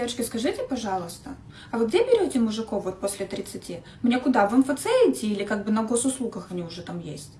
Девочки, скажите, пожалуйста, а вы где берете мужиков вот после 30? Мне куда, в МФЦ идти или как бы на госуслугах они уже там есть?